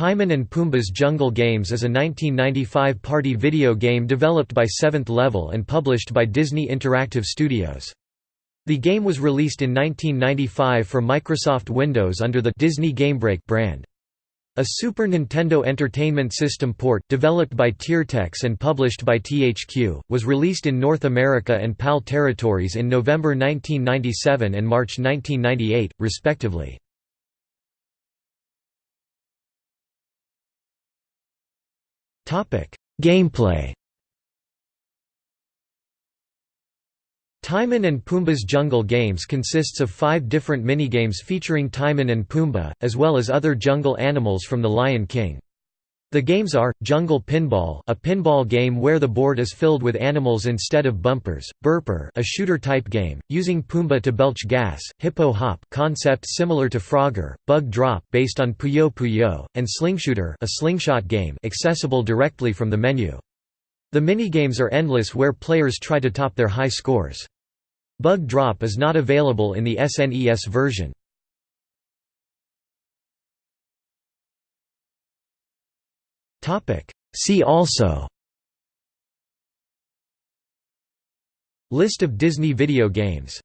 Timon and Pumbaa's Jungle Games is a 1995 party video game developed by Seventh Level and published by Disney Interactive Studios. The game was released in 1995 for Microsoft Windows under the Disney GameBreak brand. A Super Nintendo Entertainment System port, developed by Tiertex and published by THQ, was released in North America and PAL territories in November 1997 and March 1998, respectively. Gameplay Timon and Pumbaa's Jungle Games consists of five different minigames featuring Timon and Pumbaa, as well as other jungle animals from The Lion King. The games are, Jungle Pinball a pinball game where the board is filled with animals instead of bumpers, Burper a shooter-type game, using Pumbaa to belch gas, Hippo Hop concept similar to Frogger, Bug Drop based on Puyo Puyo, and Slingshooter a slingshot game accessible directly from the menu. The minigames are endless where players try to top their high scores. Bug Drop is not available in the SNES version. See also. List of Disney video games